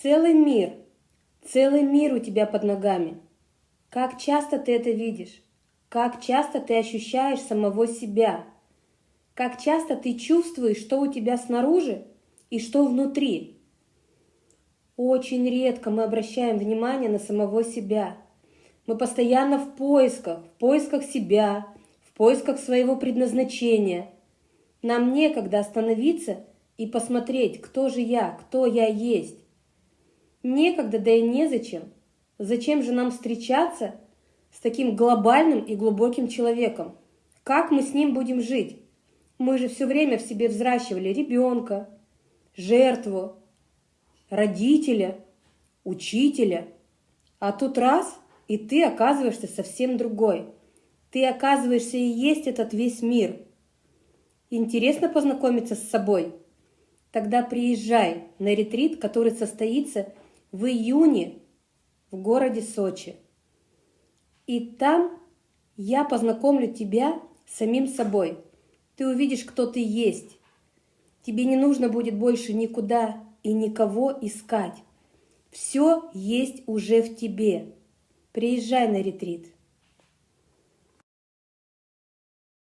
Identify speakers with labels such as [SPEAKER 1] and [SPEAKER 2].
[SPEAKER 1] Целый мир, целый мир у тебя под ногами. Как часто ты это видишь? Как часто ты ощущаешь самого себя? Как часто ты чувствуешь, что у тебя снаружи и что внутри? Очень редко мы обращаем внимание на самого себя. Мы постоянно в поисках, в поисках себя, в поисках своего предназначения. Нам некогда остановиться и посмотреть, кто же я, кто я есть. Некогда, да и незачем. Зачем же нам встречаться с таким глобальным и глубоким человеком? Как мы с ним будем жить? Мы же все время в себе взращивали ребенка, жертву, родителя, учителя. А тут раз, и ты оказываешься совсем другой. Ты оказываешься и есть этот весь мир. Интересно познакомиться с собой? Тогда приезжай на ретрит, который состоится в июне в городе Сочи. И там я познакомлю тебя с самим собой. Ты увидишь, кто ты есть. Тебе не нужно будет больше никуда и никого искать. Все есть уже в тебе. Приезжай на ретрит.